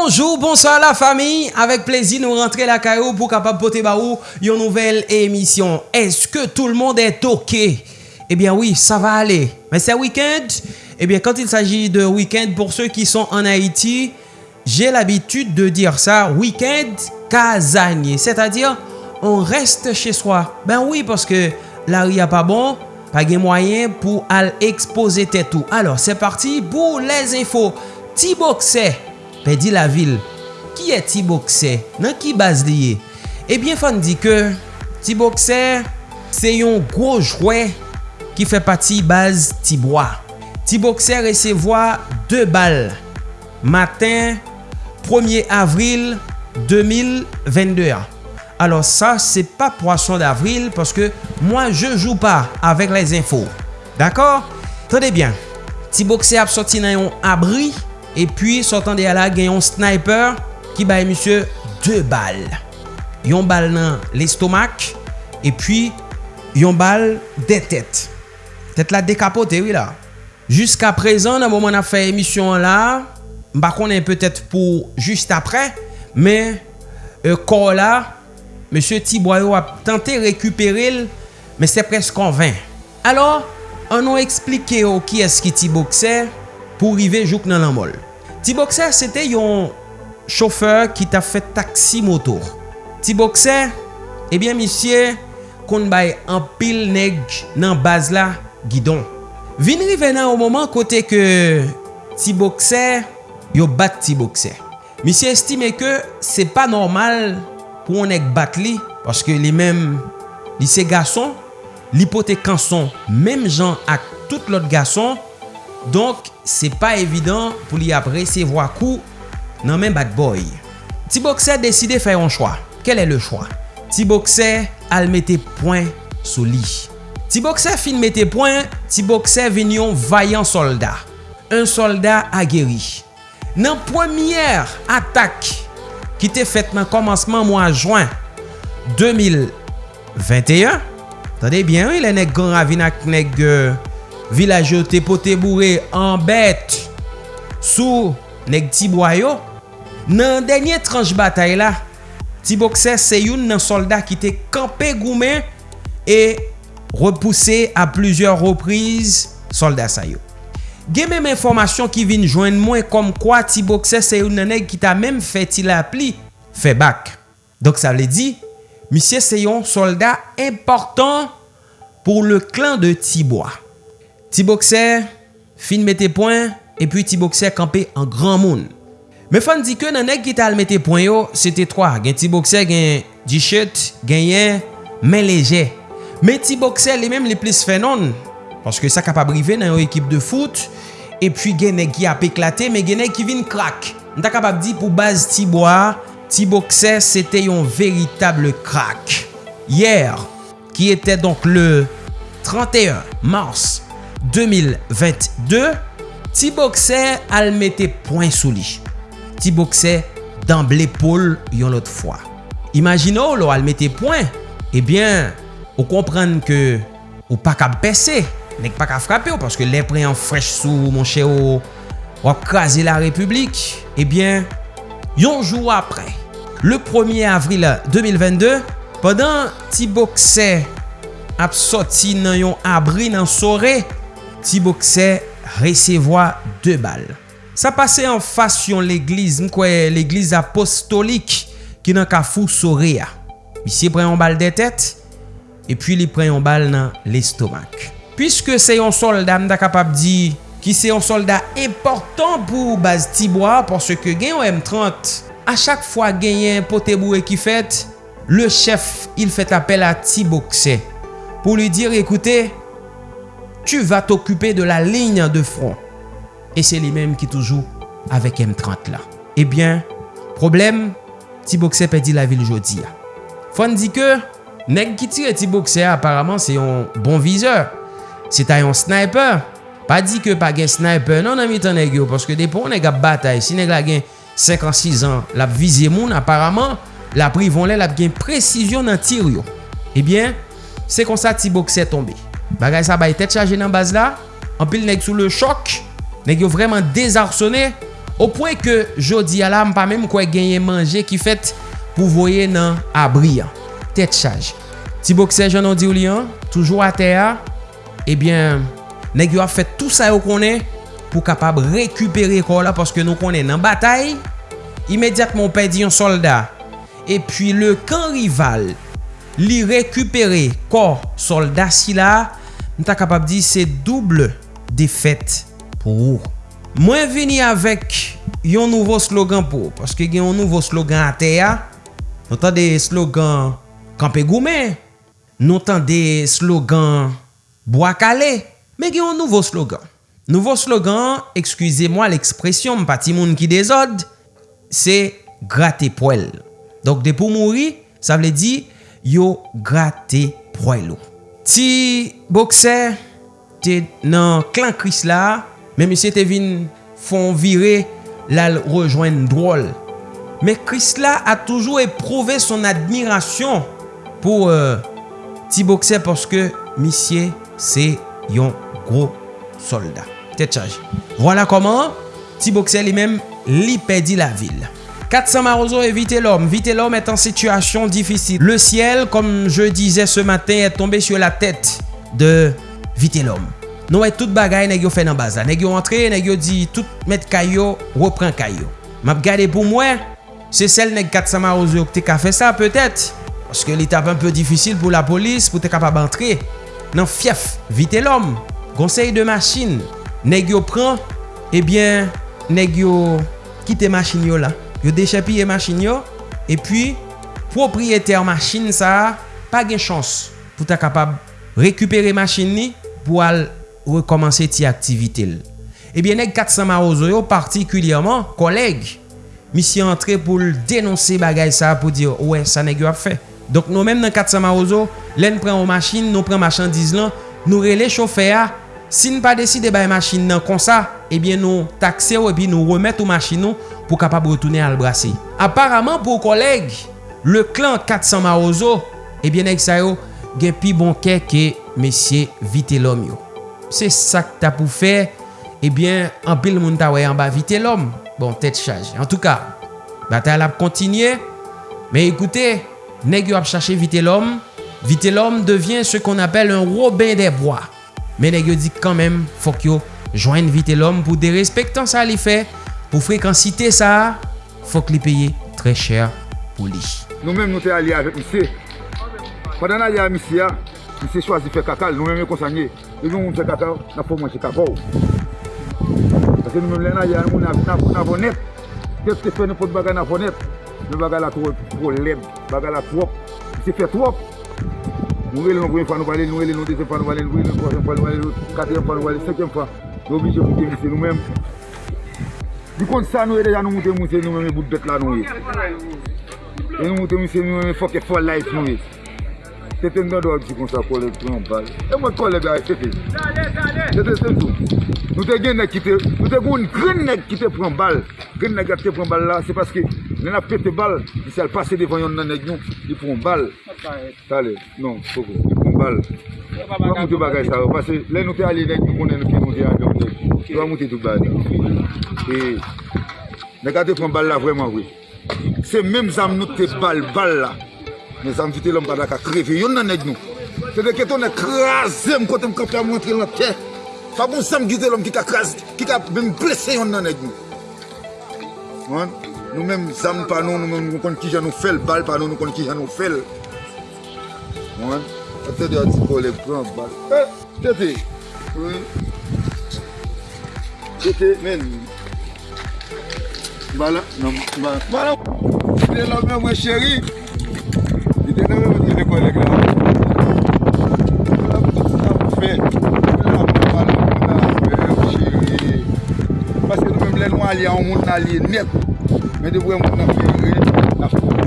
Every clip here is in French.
Bonjou, bonsoir la fami, avek plezi nou rentre la kayou pou kapap pote ba ou yon nouvel emisyon. Eske tout le monde est ok? Ebyen oui, sa va ale. Men se weekend, ebyen kant il saji de weekend, pour ceux qui son en Haiti, j'ai l'habitude de dire sa, weekend kazanye. C'est-à-dire, on reste chez soi. Ben oui, parce que la ria pa bon, pa gen moyen pou al expose tetou. Alors, c'est parti pou les infos. Tiboxe. pedi la vil. Ki e ti bokse? Nan ki baz liye? Ebyen fan di ke, ti bokse se yon gro jwe ki fe pati baz ti boa. Ti bokse resevoa 2 bal. Matin 1er avril 2022. Alors ça, c'est pas poisson d'avril parce que moi, je joue pas avec les infos. D'accord? Tenez bien. Ti bokse ap soti nan yon abri. E pi sortan de ala gen yon sniper ki baye misye 2 bal. Yon bal nan l'estomak e pi yon bal de tet. Tet la dekapote wila. Juska prezan nan mouman a fe emisyon la, mba konen petet pou just apre, men e, kor la, monsye Tiboyo a tante rekupere l, men se preskan 20. Alors, an nou explike yo ki eski Tibokse pou rive jouk nan lan mol. T-Boxer, sete yon chauffeur ki ta fe taksi moto. T-Boxer, ebyen eh misye, kon bay an pil neg nan baz la gidon. Vinri venan ou moman kote ke T-Boxer, yo bat T-Boxer. Misye estime ke se pa normal pou an neg bat li, paske li men, li se gason, li pote kanson, menm jan ak tout lot gason, Donk, se pa evidant pou li ap resevo a kou nan men bad boy. Ti bokse deside fè yon chwa. Kel e le chwa? Ti bokse al mette poin sou li. Ti bokse fin mette poin, ti bokse ven yon vayan solda. Un solda ageri. Nan pwemyer atak ki te fet nan komanseman mwa jwen 2021, tade bien, il le nek Gran Ravina, vilaj yo te pote bourre an bet sou neg tibwayo. Nan denye tranche batay la, tibokse se youn nan soldat ki te kampe goumen e repouse a plusieurs reprises soldat sa yo. Gen menm informasyon ki vin jwen mwen kom kwa tibokse se youn nan neg ki ta menm feti la pli, fe bak. Dok sa vle di, misye se yon soldat important pou le klan de tibwa. Ti bokser, fin mette poin, epi ti bokser kampe an gran moun. Me fan di ke nan ek ki tal mette poin yo, se te 3. Gen ti bokser gen Dichet, chet, gen yen, men leje. Men ti bokser li menm li plis fenon, paske sa kapabrive nan yo ekip de foot, epi gen ek ki ap eklate, men gen ek ki vin krak. Nta kapab di pou baz ti boa, ti bokser se te yon veritable krak. Yer, ki ete donk le 31 mars 2022, ti bokser al mette poin sou li. Ti bokser dan ble yon lot fwa. Imagino lo al mette poin, ebyen, eh ou komprenn ke ou pa ka bese, nek pa ka frape ou, paske le preyan frech sou mon che ou wap krasi la republik, ebyen, yonjou apre. Le 1er avril 2022, padan ti bokser ap soti nan yon abri nan sore, ti bokse resevoa 2 bal. Sa pase an fasyon l'eglize, mkwe l'eglize apostolik ki nan ka fou sore ya. Misye pren yon bal de tet, e pi li pren yon bal nan l'estomak. Piske se yon soldat mda kapap di ki se yon soldat important pou baz tibwa, porske gen yon M30, a chak fwa gen yon potebouwe ki fet, le chef il fet apel a ti bokse. Pou li dir, ekoute, tu vas t'occuper de la ligne de front. Et c'est les mêmes qui toujours avec M30 là. Eh bien, problème, T-Boxer perdit la ville jodi. Fon dit que, nèg qui tire Tiboxe apparemment c'est un bon viseur. C'est un sniper. Pa di ke pa gen sniper nan nan mi tan neg yo. Paske depon neg ap batay. Si neg la gen 56 ans, la vizye moun, apparemment, la privon le, lap gen presisyon nan tir yo. Eh bien, se kon sa Tiboxe bokse tombe. Bagay sa bay tet chaje nan baz la. Anpil neg sou le chok. Neg yo vreman dezarsone. Ou pwen ke jodi ala mpa mèm kwe genye manje ki fet pou voye nan abri an. Tet chaje. Ti bokse janon di ou li an. Toujou a teya. Ebyen, neg yo a fet tout sa yo konen. pou kapab rekupere kor la paske nou konen nan batay, imediatman pedi yon soldat. E pwi le kan rival li rekupere kor soldat si la, nou ta kapap di se double defet pou ou. Mwen vini avèk yon nouvo slogan pou, paske gen yon nouvo slogan ate ya, nou tan de slogan kampe goumen, nou tan de slogan boakale, men gen yon nouvo slogan. Nouvo slogan, ekskwize mwa l'ekspresyon mpati moun ki dezod, se gratte poel. Donk de pou mouri, sa vle di yo gratte poelou. Ti bokse te nan klan kris la, men misye te vin fon vire lal rejoen drol. Men kris la a toujou eprouve son admiration pou euh, ti bokse porske misye se yon gro soldat. Tet chaje. Vwala koman, ti bokse li men li pedi la vil. 400 Marozo et Vitellum. Vitellum est en situation difficile. Le ciel, comme je disais ce matin, est tombé sur la tête de Vitellum. Nou wè tout bagay nè gyo fè nan baza. Nè gyo antre, nè gyo di tout met kayo, repren kayo. Map gade pou mwen, se sel nè 400 marozo ki te ka fè sa peut-et. Paske li tap un peu difisil pou la polis pou te kapab antre. Nan fief, vite l'om. Gonsey de machin. Nè gyo pran, ebyen, eh nè gyo kite machin yo la. yo dechepi e machin yo, e pi propriyeter machin sa pa gen chans pou ta kapab rekupere machin ni pou al rekomansi ti aktivitel. Ebyen ek Katsama Ozoyo partikulyaman koleg mi si antre pou l denonsi bagay sa pou dir ouwe sa neg yo ap fe. Donk nou menm nan 400 marozo len pren ou machin, nou pren machin diz lan, nou rele chofe a sin pa deside bay machin nan konsa ebyen nou takse ou epi nou remet ou machin nou pou kapab retoune al brasi. Aparaman pou koleg, le klan 400 marozo, ebyen ek sa yo, gen pi bonke ke mesye vite lom yo. Se sak ta pou fe, ebyen an pil moun ta wey an ba vite lom. Bon, tet chaje. En tout ka, batal ap kontinye, me ekoute, neg yo ap chache vite lom, vite lom devyen se kon apel un robin de bois. Men neg yo di kanmem, fok yo, jwen vite lom pou de respektan sa li fe, pou frekansite sa, fok li peye tre chèr pou li. Nou men nou te alye avèk misye. Padan alye avèk misye ya, misye chwazi fe kakal, nou men me konsanye. E nou moun se kakao, na pou mwen se kakao. Ase nou moun lè nan yè, moun nan vonet. Kèp se fè nou pot bagay nan vonet. Nou bagay la tro la trop. Se fè trop. Nou wè lè nou gwen fwa nou valè, nou wè lè nou dese fwa nou valè, nou wè lè nou kwasen fwa nou valè, sekèm fwa. Nou te mwen mèm. Di kont sa nou e deja nou mouten mouten nou mwen bout bet la nou e. E nou mouten mouten nou mwen fok e fol life nou e. Se ten dan do a di kon sa kolek pou yon bal. E mwen kolek a se te. Se te sen tou. Nou te gen nek ki te, nou te goun gren nek ki te pran bal. Gren nek a te pran bal la, se paske nen ap pete bal, di se al pase devan yon nan nek nou, di pran bal. Tale, non, foko, di pran bal. Mwen te bagay sa yo, pase le nou te ale nek nou konen nou ki nou de a yon nek. Mwen te tou bagay. E, ne gade pran bal la vwèman wè. Se mèm zam nou te bal bal la, ne zanm vite lom bada ka kreve, yon nan neg nou. Se deke ton e krasem kote m kapè a mwantre lan tè. Fa bon zanm vite lom ki ka krasè, ki ka mèm blese yon nan neg nou. Wan, nou mèm zanm panon, nou mèm nou kon ki jan nou fel, bal panon nou kon ki jan nou fel. Wan, Ate de a di kolek pran bal. E, tete. te, wè. Ete men. Bala Bala Ete la men mwen cheri Ete la men mwen te dekolek la La mwen tout sa mwen fe La mwen bala mwen cheri Paske nou men mwen mwen alye An moun alye net Men de mwen mwen alye Nafou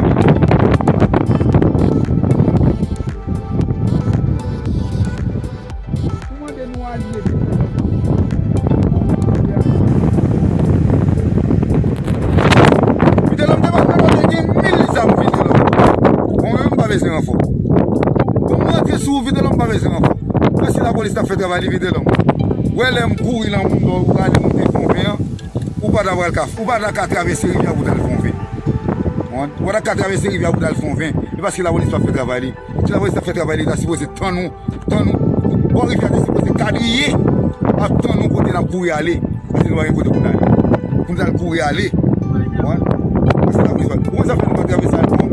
ka fè travay li vide lom. Wè lè m kou ilan moun do ou gade moun te konve an, ou pa da wèl kaf, ou pa da ka travesse rivya ou dal konve. Ou da ka travesse rivya ou dal konve, e paske la wolis pa fè travay li. Si la wolis pa fè travay li, da sipose tan nou, tan nou, bon rivya de si sipose kadriye, a tan nou kote nan kouri ale, paske nou wè yon kote koun ale. Koun dal kouri ale, ou an, paske la wolis pa fè travay li.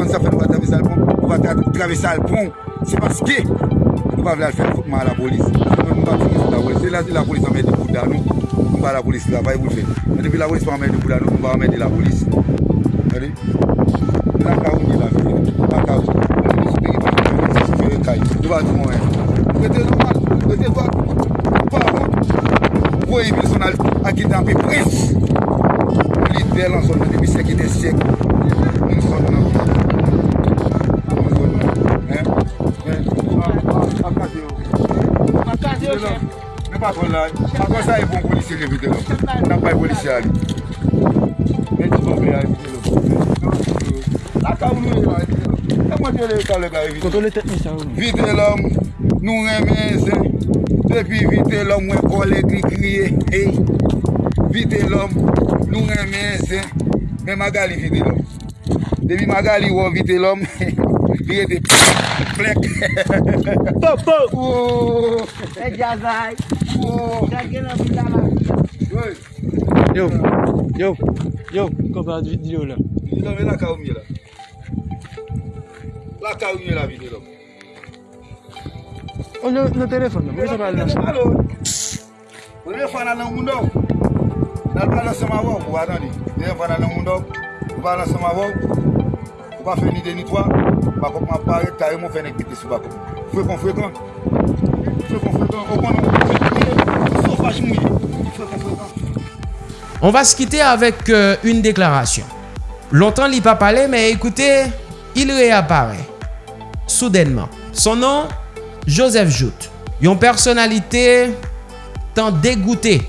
fon sa fè nou va travè sa l pon, nou va travè sa l pon, se paske, nou va vle al fè fokman a la polis. Nou va fè la polis, se la si la polis amè de bouda nou, nou va la polis travay pou fè. Mè depi la polis pa amè de bouda nou, nou va amè de la polis. Gade? La ka ou ni la fè, la ka ou. Nou va di mwen mwen. Mwen te zon mal, mwen te zon mal. Voye personal akite anpe pres. Li bel an son nan debi sekite sek. An son nan. patron la, akon sa e bon polisi li vide lò. Nan bay polisi a li. Men ti bon be a evite lò. Aka ou nou e a evite lò. E mwen te le ka le ka evite lò. Koto le tet mi sa ou nou? Vite lò, nou reme zè. Depi vite lò mwen kole kri kriye. Hey! Vite lò, nou reme zè. Men magali vite lò. Depi magali wò vite lò, li ete plek. Po po! Ou! E jazay! Yo, yo, yo, kon pa videyo la. Videyo la, la ka ou mye la. La ka ou mye la videyo la. O, nou telefon la, mwen se pal nan. Alo, mwen yon fwa nan nan moun nou. Nan pal nan seman wou, ou adan li. Mwen yon fwa nan nan moun nou, ou pal nan seman wou. Ou pa fe ni deni toa, bakop man pare, kare moun fe nek pite sou bakop. Fwe kon fwe kon. Fwe kon fwe kon, ou kon nou. On va se quitter avec euh, une déclaration. Longtemps, il pas parlé, mais écoutez, il réapparaît soudainement. Son nom, Joseph Jout. Une personnalité tant dégoûtée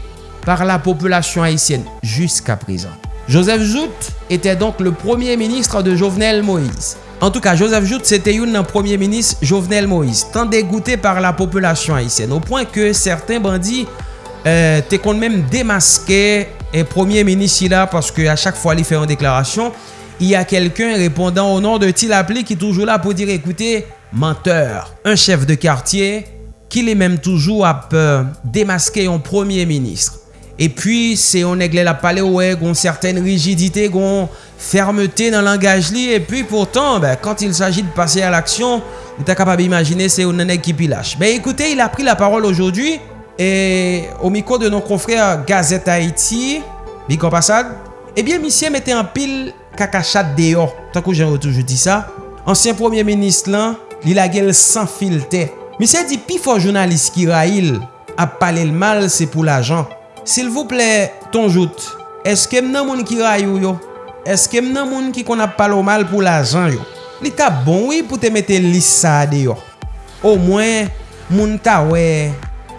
par la population haïtienne jusqu'à présent. Joseph Jout était donc le premier ministre de Jovenel Moïse. En tout cas, Joseph Jout, c'était un premier ministre Jovenel Moïse, tant dégoûté par la population haïtienne, au point que certains bandits euh, te kon même démasqué et premier ministre là parce que à chaque fois il fait une déclaration, il y a quelqu'un répondant au nom de Tilapli qui est toujours là pour dire écoutez, menteur, un chef de quartier qui est même toujours à euh, démasquer un premier ministre. Et puis, c'est on aigle la parler ouais, gon certaine rigidité, gon fermeté dans langage. Et puis, pourtant, ben, quand il s'agit de passer à l'action, vous êtes capable d'imaginer, c'est un nègre qui pilache. Ben, écoutez, il a pris la parole aujourd'hui E o miko de non konfre Gazet Haiti Biko Pasad Ebyen eh misye mette an pil kakachat deyo Takou jen wotou je di sa Ansyen premier menis lan Li la gel san filte Misye di pi fo jounalist ki ra il Ap pale l mal se pou la jan Sil vouple ton jout Eske mnen moun ki ra yo? Yo Eske mnen moun ki kon ap pale o mal pou la jan yo? Li ta bon wè oui, pou te mette lis sa deyo O mwen moun ta wè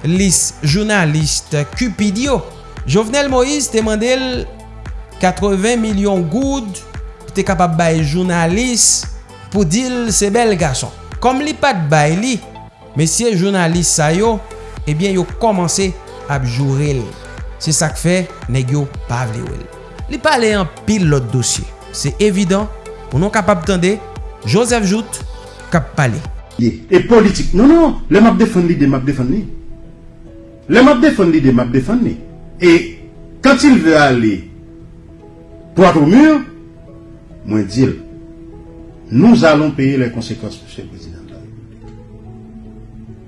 lis jounalist Cupidio. Jovenel Moïse te mandel 80 milyon goud te kapap bay jounalist pou dil se bel gason. Kom li pat bay li, mesye jounalist sa yo, ebyen yo komanse ap jourel. Se sak fe, neg yo pavle wel. Li pale an pil lot dosye. Se evidant, ou non kapap tende, Joseph Jout kap pale. Et politique. non non, le map defon li, de map defon li. Les map défendent les map défendent. Et quand il veut aller droit au mur, moi dire, nous allons payer les conséquences, monsieur le président.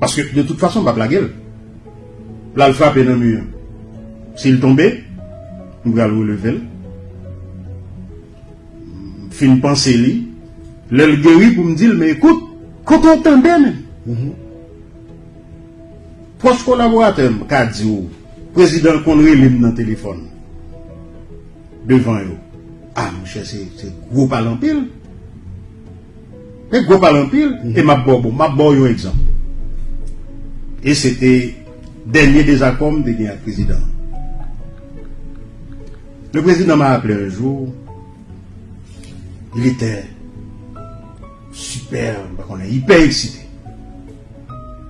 Parce que de toute façon, pas la gueule. L'alpha est dans le mur. S'il tombait, nous allons relever. Fin penser lui. Le guéri pour me dire, mais écoute, quand on entendait même. Proche collaborateur au président relève dans le téléphone devant eux. Ah, mon cher, c'est gros parlant pile. C'est gros parlant pile. Et m'a bon, m'a bon un exemple. Et c'était dernier désaccord de le président. Le président m'a appelé un jour. Il était super, on est hyper excité.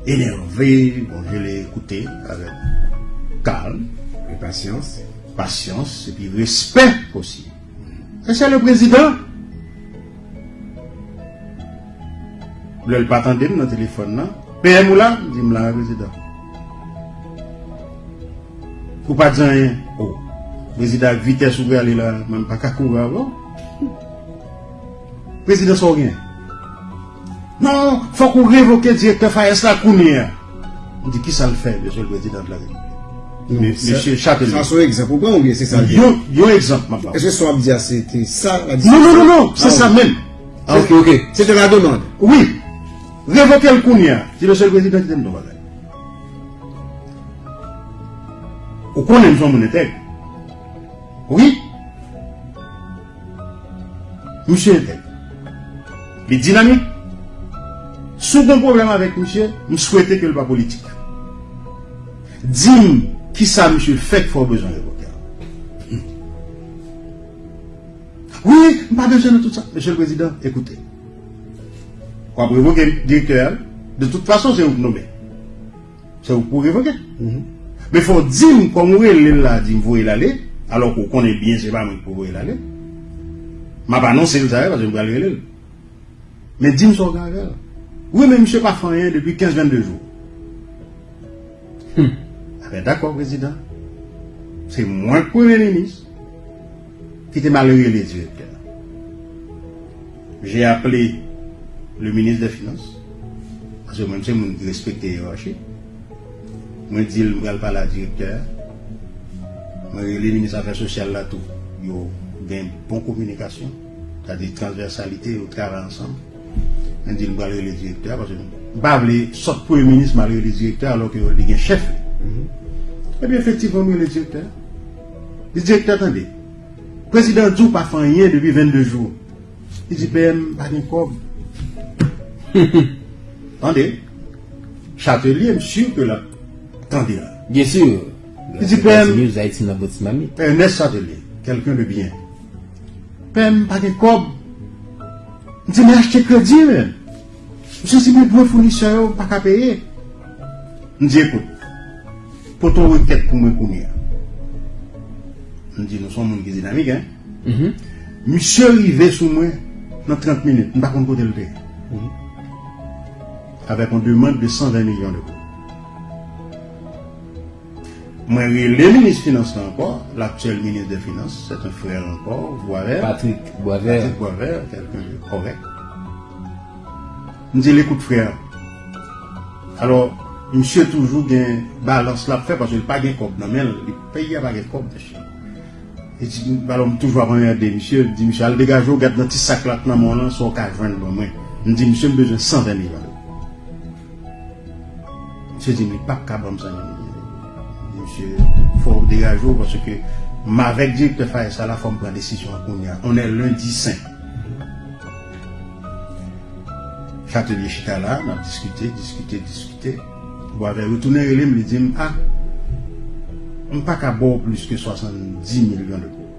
Énervé. Bon, je l'ai écouté avec calme, Et patience. patience et puis respect aussi. Et c'est le président. Le le pas attendu dans le téléphone, non? PM ou là? Dis-moi là, président. Ou pas dire rien? Oh. Président, vitesse ou aller là, même pas qu'à courir. Président, sans rien. Non, faut qu'on révoque le directeur Fayez la Kounia. On dit qui ça le fait, monsieur le président de la République? Non, Monsieur Châtelier. Ça, c'est un exemple. On vient, c'est ça? Yo exemple, ma Est-ce que dire c'était ça la Non, non, non, non, c'est Ah, ça même. Ah, ok, ok. C'était la demande. Oui, révoquer le Kounia, c'est le seul président t'aime dans la Ou qu'on aime son monétaire. Oui. Monsieur était. Les dynamiques. Second problème avec monsieur, je souhaitais que le pas politique. Dis-moi qui ça, monsieur, fait qu'il faut besoin de révoquer. Oui, pas besoin de tout ça. Monsieur le Président, écoutez. Quand vous révoquez directeur, de toute façon, c'est vous qui nommez. C'est vous pour révoquer. Mais il faut dire, comme vous voulez là, vous alors qu'on connaît bien, c'est pas moi qui vous l'aller. Ma pas non, c'est le parce que je vais aller. Mais dis-moi gars, là. Oui, mais monsieur pas fait rien depuis 15-22 jours. Ah ben d'accord, président. C'est moi le premier ministre qui était malheureux les directeurs. J'ai appelé le ministre des Finances, parce que moi, je mon respecter la hiérarchie. Je dis, je vais parler à directeur. Moi, le ministre des Affaires sociales là, tout. Ils ont une bonne communication, c'est-à-dire transversalité, ils travaillent ensemble. Je vais parler le directeur, parce que ne pas sortir premier ministre, malgré le directeur, alors qu'il y a un chef. Eh bien, effectivement, moi, le directeur. Le directeur, attendez. Le président Djou pas fait rien depuis 22 jours. Il dit, PM, pas de cob. Attendez. Châtelier, je suis sûr que là. Attendez. Bien sûr. Il dit, PM. Mamie. Ernest Châtelier, quelqu'un de bien. PM, pas de cob. Dit, mais achetez crédit, même. Je sais, mes bons fournisseurs, pas qu'à payer. Je dis, écoute, pour ton requête pour moi, combien Je dis, nous sommes des dynamiques, hein. Monsieur arrivé sous moi dans 30 minutes, je ne sais pas côté le payer. Avec une demande de 120 millions Mwen re le minis finans la ankor, l'aktuel minis de finans, se te frè ankor, Boisvert. Patrick Boisvert. Patrick Boisvert, kelken de korek. Mwen di l'ekoute frè. Alors, msye toujou gen balans la fè, pasou l'pa gen kob nan men, l'peye pa gen kob de chè. E di, balon m toujwa mwen yade, msye, di msye, al degajou, gade nan ti saklat nan moun an, so ka jwen bon mwen. Mwen di, msye, mbejen 120 000 valou. Msye di, mi pap kabam sa yon. Faut dégager parce que, avec directeur faire ça, la forme prend décision à Kounia. On est lundi saint. Châtelier Chita là, on a discuté, discuté, discuté. Bon, avec retourné, il me dit, ah, on pas qu'à boire plus que 70 millions d'euros.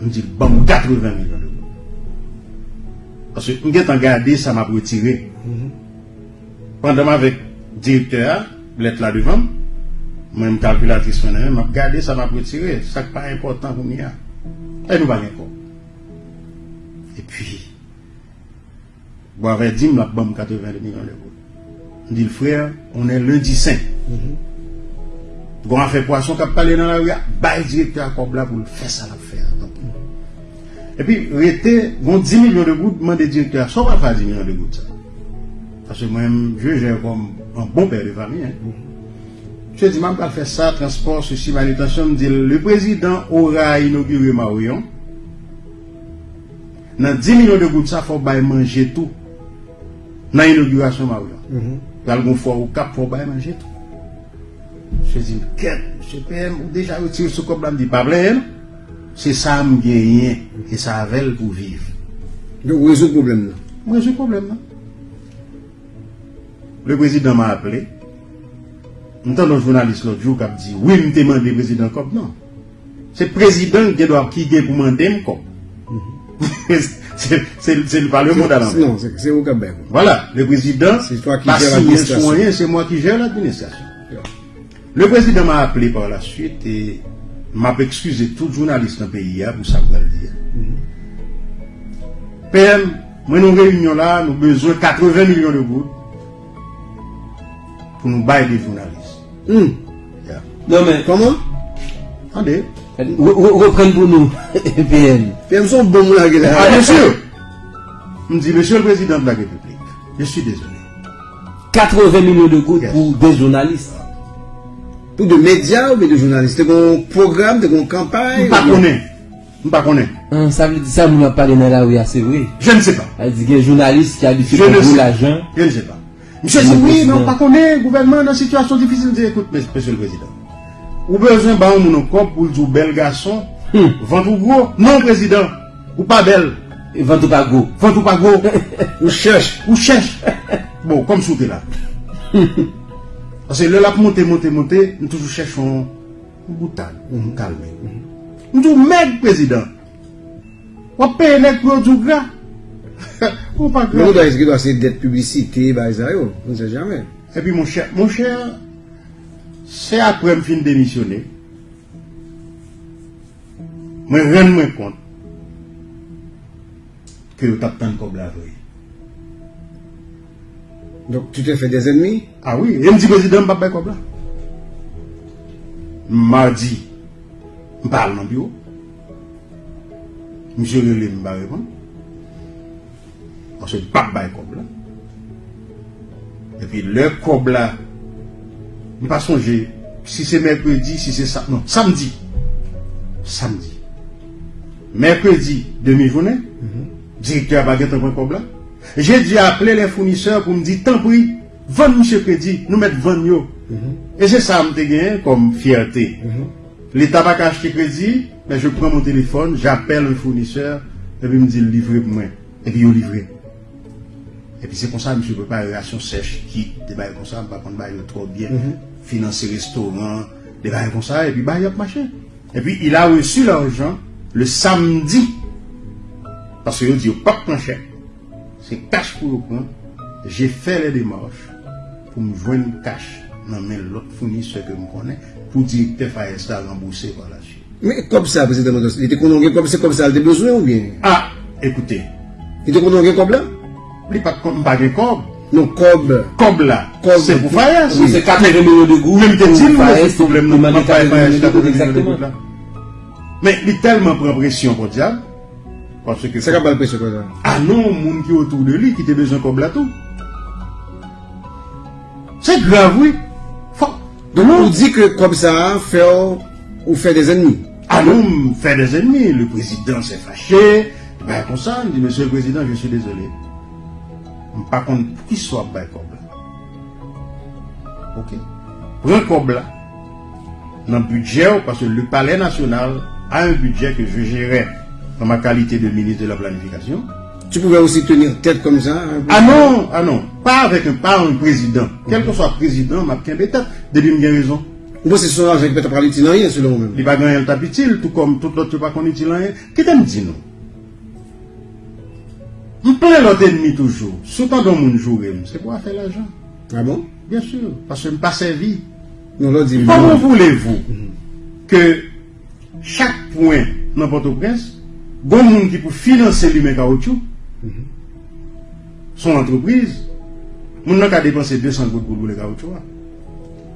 On dit, bon, 80 millions d'euros. Parce que, on est gardé, ça m'a retiré. Pendant avec directeur, l'être là devant, je calculatrice, je m'a gardé, ça m'a retiré. Ça n'est pas important pour moi. Et nous, pas encore. Et puis, Bon, avec dit, la bombe 80 millions d'euros. On dit, le frère, on est lundi saint. Bon, on fait poisson a parlé dans la rue, le directeur à Kobla pour le faire ça, la faire. Donc, Et puis, rester, bon, 10 millions de gouttes, demande directeur, ça va faire 10 millions de gouttes. Parce que moi-même, je gère comme un bon père de famille, hein. Je dis, même pas faire ça, transport, ceci, manutention, me dit, le président aura inauguré Marion. Dans 10 millions de gouttes, ça, faut bailler manger tout. Dans l'inauguration Marion. Dans le fois au cap, faut bailler manger tout. Je dis, quête, monsieur PM, ou déjà retiré ce comme là, me dit, pas plein, c'est ça, me gagner, et ça avec pour vivre. Donc, résout le problème là. Moi, j'ai un problème, là. Le président m'a appelé. J'entends un journaliste l'autre jour qui a dit, oui, je me demande le président comme non. C'est le président qui doit qui pour demander comme. C'est c'est- le Parlement d'Alembert. Non, c'est au Québec. Voilà, le président, C'est toi qui l'administration. rien, c'est moi qui gère l'administration. Le président m'a appelé par la suite et m'a excusé tout journaliste dans le pays hein, pour ça le dire. PM, moi nous réunion là, nous avons besoin de 80 millions de gouttes pour nous bailler des journalistes. Hmm. Yeah. Non men. Koman? Ande. Repren pou nou. PM. PM son bon moun agè la. Ah, monsieur. Mdi, monsieur le président de la République, je suis désolé. 80 millions de gouttes yes. pour des journalistes. Pour des médias ou des journalistes C'est un programme, c'est une campagne Je ne connais pas. Ah, ça veut dire ça, vous n'avez pas de là où c'est vrai. Je ne sais pas. Elle dit que les journalistes qui habituent pour l'argent. Je ne sais pas. Monsieur dit oui, mais on ne pas connaît le gouvernement dans une situation difficile. Je dis, écoute, monsieur le président. Ou besoin on nous compte pour dire bel garçon, Hum. ventre gros? Non, président. Ou pas belle. Ventre pas gros. Ventre pas gros. Ou cherche. ou cherche. Bon, comme sous là. Parce que le lap monter, monter, monter, nous toujours cherchons une boutade, nous calmer. Nous disons, mec, président. On paye les produits gras. Ou pas Mais on gras. doit essayer de faire des publicités, bah, ça, yo. on ne sait jamais. Et puis mon cher, mon cher, c'est après me fin la. Donc, tu t'es fait des ennemis? Ah oui, dit président, je ne comme là. Mardi, je parle dans le bureau. Monsieur Relé me va répondre. Parce que je ne pas comme là. Et puis le cob là, je ne pas songer si c'est mercredi, si c'est ça. Non, samedi. Samedi. Mercredi, demi-journée, directeur a baguette un cob là. J'ai dû appeler les fournisseurs pour me dire, tant pis, vendre monsieur crédit, nous mettre vendre yo. Et c'est ça que je gagné comme fierté. L'État va acheter crédit, mais je prends mon téléphone, j'appelle un fournisseur, et puis il me dit livrer pour moi. Et puis il livré. Et puis c'est comme ça, monsieur, préparation sèche, qui, des bails comme ça, par contre, bail trop bien, financer restaurant, des bails comme ça, et puis bail machin. Et puis il a reçu l'argent le samedi. Parce qu'il dit, pas de chèque. C'est cash pour le prendre. J'ai fait les démarches pour me joindre cash dans l'autre fournisseur que je connais pour dire que faire ça rembourser par la suite. Mais comme ça, président il était comme c'est comme ça, il a besoin ou bien? Ah, écoutez, Il était connu comme là il pas de cob. Non, comme. Cob là, c'est pour Oui, c'est 80 millions de gouttes. Même le problème, pour non, demander pas 80 millions de exactement. exactement. Mais il est tellement prend pression pour diable. Parce que. C'est capable de pression. Ah non, moun qui est autour de lui, qui te besoin comme là tout. C'est grave, oui. Donc, on dit que comme ça, ou faire des ennemis. Ah non, faire des ennemis. Le président s'est fâché. Ben, il dit, monsieur le président, je suis désolé. Par contre, qu'il soit comme là. Ok. Un comme là, dans le budget, parce que le palais national a un budget que je gérais dans ma qualité de ministre de la planification. Tu pouvais aussi tenir tête comme ça. hein, Ah non, ah non, pas avec un, pas un président. Quel que soit président, m'a bien tête, depuis j'ai raison. Moi, c'est son argent qui peut parler de rien, selon moi-même. Il va gagner le tout comme tout l'autre pas qu'on rien. Qu'est-ce que me dit non? On plein l'autre ennemi toujours. Surtout dans mon jour, c'est pour faire l'argent? Ah bon? Bien sûr, parce que je ne pas dit. Comment voulez-vous que chaque point dans Port-au-Prince, bon monde qui pour financer lui-même caoutchouc, son entreprise, mon n'a qu'à dépenser 200 gouttes pour le caoutchouc. hein.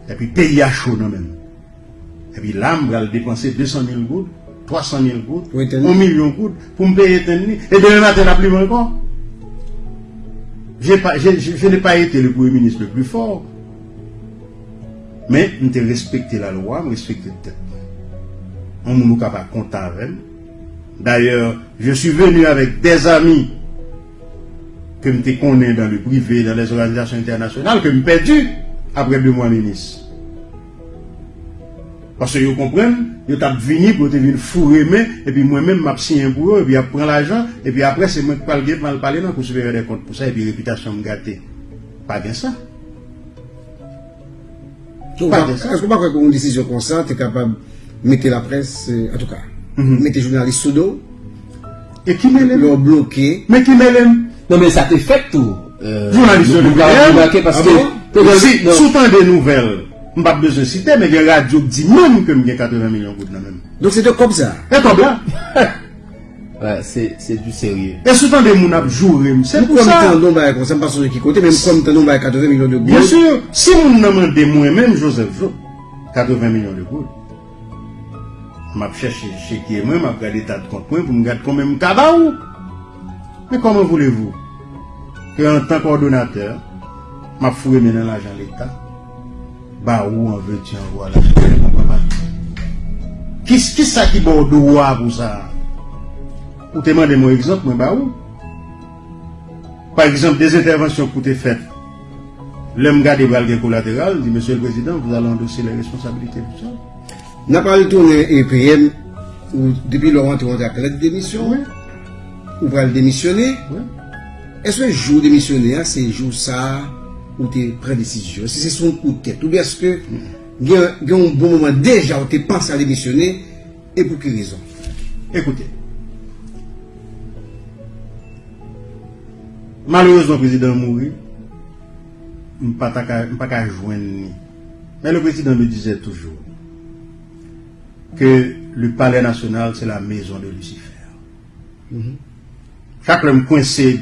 Et puis payer à chaud non même. Et puis là, je vais dépenser 200 000 gouttes, 300 000 gouttes, Pour 1 éteindre. million de gouttes pour me payer éteindre. Et demain matin, n'a plus encore. Pas- je n'ai pas été le premier ministre le plus fort. Mais nous avons respecté la loi, nous respecté le tête. On nous capable de compter avec. D'ailleurs, je suis venu avec des amis que je connais dans le privé, dans les organisations internationales, que je perdu après deux mois ministre. Parce que vous comprenez, vous êtes venu pour te venir fourrer main, et puis moi-même, je signé pour eux, et puis je prends l'argent, et puis après, c'est moi qui parle parler, non, pour se faire des comptes pour ça, et puis réputation me gâter. Pas bien ça. Est-ce de ça. qu'on pas une décision comme ça, tu es capable de mettre la presse, euh, en tout cas, mettre les journalistes sous dos, Et qui mêle Ils ont bloqué. Mais qui mêle Non, mais ça te fait tout. Euh, Journaliste remarqué parce Ah que. Si, soutant des nouvelles, Mbap bezon site, men gen radyo di men ke mgen 80 milyon gout nan men. Donk se te kom sa? E to blan. Se du serye. E sou tan de moun ap joure mse pou sa. Mwen kon tan don baye kon, se mpa sou de ki kote, men mwen kon tan don baye 80 milyon de gout. Bien sur, si moun nan men de mwen men, Joseph Jou, 80 milyon de gout. Map chèche chèkye mwen, map gade tat kont mwen, pou mgade kon men mkaba ou. Men koman voulez-vous? Ke an tan kordonateur, map fure men an ajan l'Etat. Bah où en veux-tu en voilà. Qui qui ça qui bord de roi pour ça? Pour te demander mon exemple, moi bah où? Par exemple, des interventions qui ont été faites L'homme garde des balles collatérales, dit Monsieur le Président, vous allez endosser les responsabilités pour ça. N'a pas retourné EPM ou depuis Laurent tu as la démission Oui. ou va le démissionner. Oui. Est-ce que le jour démissionner, hein, c'est le jour ça? Où tu prends décision Si c'est son coup de tête, ou bien est-ce que il y un bon moment déjà où tu penses à démissionner et pour quelle raison? Écoutez. Malheureusement, le président mourit. Je ne pas joindre ni. Mais le président me disait toujours que le palais national, c'est la maison de Lucifer. Chaque fois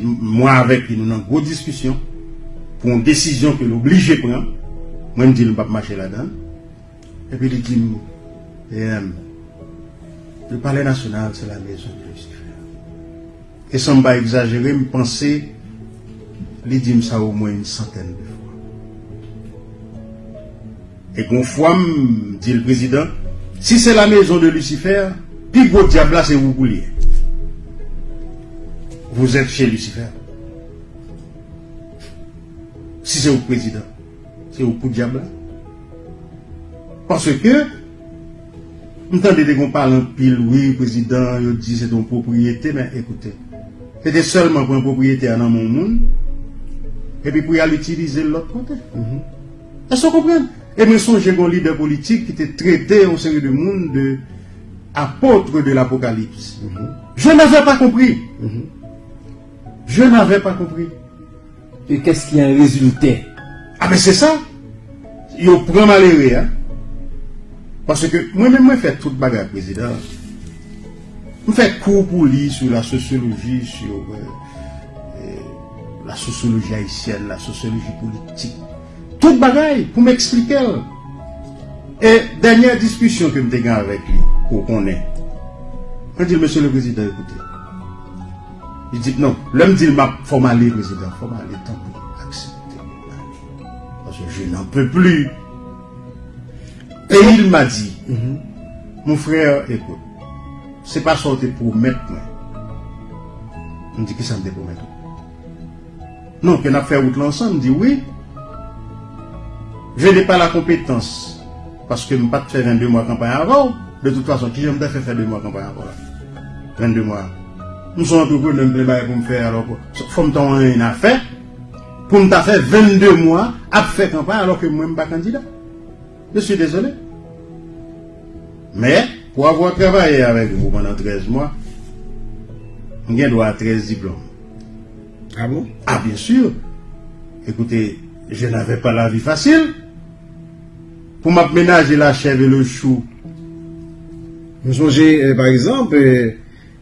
moi avec lui, nous avons une grosse discussion pour une décision que l'obligé prend. Moi, je dis, ne pas marcher là-dedans. Et puis, il dit, eh, le palais national, c'est la maison de Lucifer. Et sans pas exagérer, je pensais, il dit ça au moins une centaine de fois. Et qu'on fois, me dit le président, si c'est la maison de Lucifer, puis gros diable c'est vous bouliez. Vous êtes chez Lucifer. Si c'est au président, c'est au coup diable là. Parce que, M'entendez qu'on parle en pile, oui, président, il dit c'est ton propriété, mais écoutez, c'était seulement pour une propriété dans mon monde, et puis pour y aller utiliser de l'autre côté. Est-ce que vous comprenez Et me songe un leader politique qui était traité au série de monde de apôtre de l'Apocalypse. Je n'avais pas compris. Je n'avais pas compris. Et qu'est-ce qui a un résultat Ah mais c'est ça. Il prend malheureux, hein. Parce que moi-même, moi, fais toute bagarre, président. Je fais cours pour lui sur la sociologie, sur euh, euh, la sociologie haïtienne, la sociologie politique. Toute bagaille pour m'expliquer. Et dernière discussion que je avec lui, qu'on ait. Je dis, monsieur le président, écoutez. Il dit, non, l'homme dit, il m'a formalisé, président, formalisé, tant pour accepter. Parce que je n'en peux plus. Et il m'a dit, mon frère, écoute, c'est pas sorti pour mettre moi. On dit que ça me mettre? Non, qu'on a fait route l'ensemble, dit oui. Je n'ai pas la compétence. Parce que je ne pas faire 22 mois de campagne avant. De toute façon, qui j'aime faire faire 2 mois de campagne avant là? 22 mois. Nous sommes entrepreneurs pour me faire alors. Faut me donner une affaire. Pour me faire 22 mois à faire campagne alors que moi, je ne suis pas candidat. Je suis désolé. Mais, pour avoir travaillé avec vous pendant 13 mois, j'ai droit à 13 diplômes. Ah bon? Ah, bien sûr. Écoutez, je n'avais pas la vie facile. Pour m'aménager la chèvre et le chou. Vous songez, euh, par exemple, euh,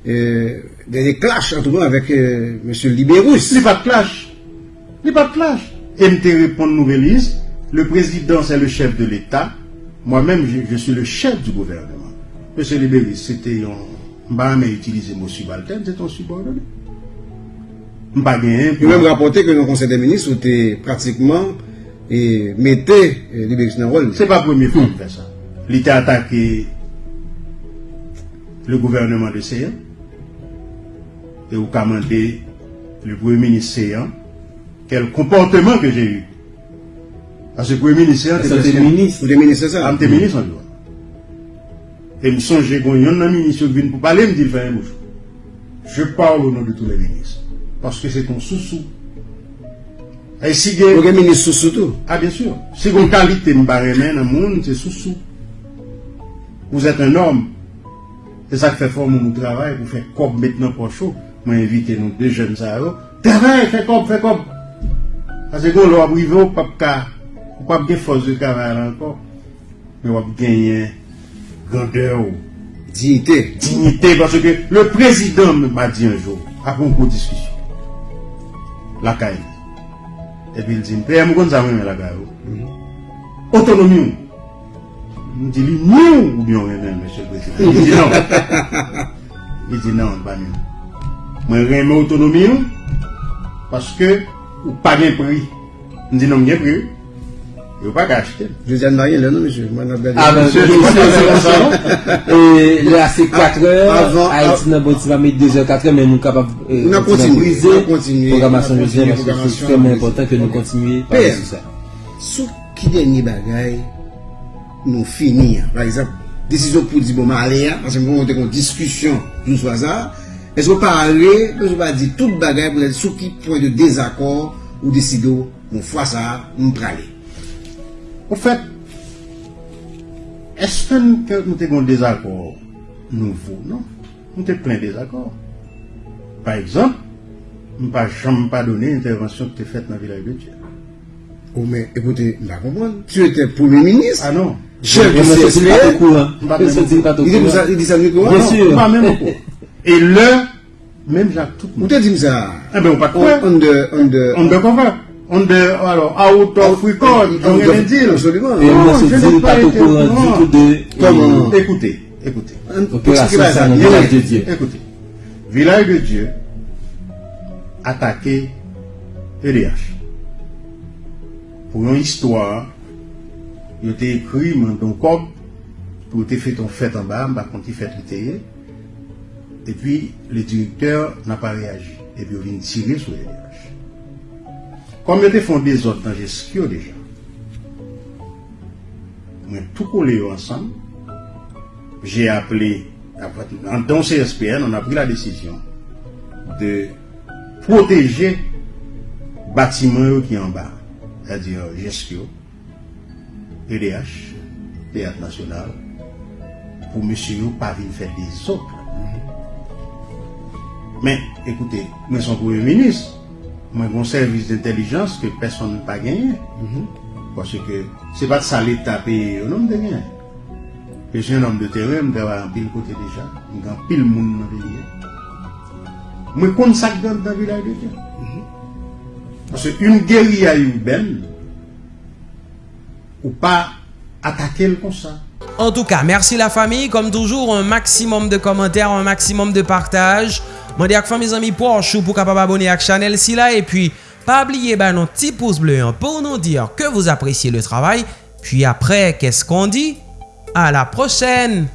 euh, des, des clashs entre nous avec euh, M. Libérus. Il n'y a pas de clash. Il n'y a pas de clash. Te répondre nouvelle liste. Le président, c'est le chef de l'État. Moi-même, je, je suis le chef du gouvernement. Monsieur Libéris, c'était un... M'a jamais utilisé mon subalterne, c'est un subordonné. Gagné. Il même rapporté que dans le Conseil des ministres, était pratiquement et mettait euh, Libérus dans le rôle. C'est pas la première fois qu'il fait ça. Il était attaqué le gouvernement de Séan et au commandé le premier ministre Séan quel comportement que j'ai eu. Parce que le premier ministre Ça, c'est le ministre. Ou des ministres, c'est ça? Ah, ministre en droit. Et me songe qu'on y a un ministre qui vient pour parler, me dit le faire. Je parle au nom de tous les ministres. Parce que c'est ton sous-sous. Et si il y a- Ou des ministres surtout. ah, bien sûr. Si vous qualité me barre dans le monde, c'est sous-sous. Vous êtes un homme. C'est ça qui fait fort mon travail pour faire comme maintenant pour chaud. Moi invité nous deux jeunes ça yo. Travail, fais comme, fais comme. Parce que quand on va arriver au pas ka, ou pas bien force de travail encore. Mais on va gagner grandeur, ou Dignité. dignité parce que le président m'a dit un jour après une courte discussion. La caille. Et puis il dit, Père, je connais ça, moi, la caille. Autonomie. Je dis, nous ou bien monsieur le président. Il dit non. Il dit non, pas nous. Moi, j'aime autonomie nous, parce que, ou pas de prix. Je dis non, il y a prix. Il ne pas acheter. Je dis à marier là, non, monsieur. Moi, on a Ah ben, ça, ça. Et là, c'est 4 heures. Avant- Haïti, nan bon, tu vas mettre 2 heures, 4 heures, mais nous capables. On a tu vas continué, briser on a continué, Programmation on a jeudi, continué, parce que c'est programmation extrêmement brisée. important que nous continuions par Père. sur ça. Sou ki denye bagay nou fini ya. Par exemple, desisyon pou di bon ma ya, anse mwen kon diskusyon swa esko pa ale, esko pa di tout bagay pou la sou ki point de dezakor ou desido moun fwa sa, moun prale. Au fait, est-ce que nous avons des accords nouveaux Non. Nous avons plein de désaccords. Par exemple, jamais pas donné l'intervention que tu as faite dans le village de Dieu. Ou men, ekoute, mba kompon, tu ete premier ministre, Ah non. chef du CSP, il dit ça, il dit ça Bien sûr. Pas même. Et là, même Jacques tout monde. te di msa, Eh ben, on pas de on, quoi. on de, on de, On ne cover. On de, alors, out of record, on on rien de- dire. absolument. Et je n'ai dit pas au été courant du tout de. Comment Écoutez, écoutez. Opération Sanon, ça, village de Dieu. Écoutez, village de Dieu attaqué EDH. Pour une histoire, il a été écrit dans ton code pour te faire ton fête en bas, bah, quand il fait le théâtre. Et puis, le directeur n'a pas réagi. Et puis, il vient tirer sur EDH. Comme il était fondé des autres dans gestion déjà, a tout collé ensemble. J'ai appelé, dans CSPN, on a pris la décision de protéger bâtiment qui est en bas, c'est-à-dire gestion, EDH, Théâtre National, pour monsieur pas venir faire des autres. Mais écoutez, moi son premier ministre, moi j'ai un service d'intelligence que personne n'a pas gagné. Parce que c'est pas de ça l'État paye un homme de rien. Je suis un homme de terrain, je travaille en pile côté déjà. Je suis pile monde dans je connais ça dans le village de Dieu. Parce qu'une guérilla urbaine, ou pas attaquer le comme ça. En tout cas, merci la famille. Comme toujours, un maximum de commentaires, un maximum de partage. Dis à fois mes amis pour chou pour capable abonner à la chaîne si là. Et puis, pas oublier bah, notre petit pouce bleu hein, pour nous dire que vous appréciez le travail. Puis après, qu'est-ce qu'on dit? À la prochaine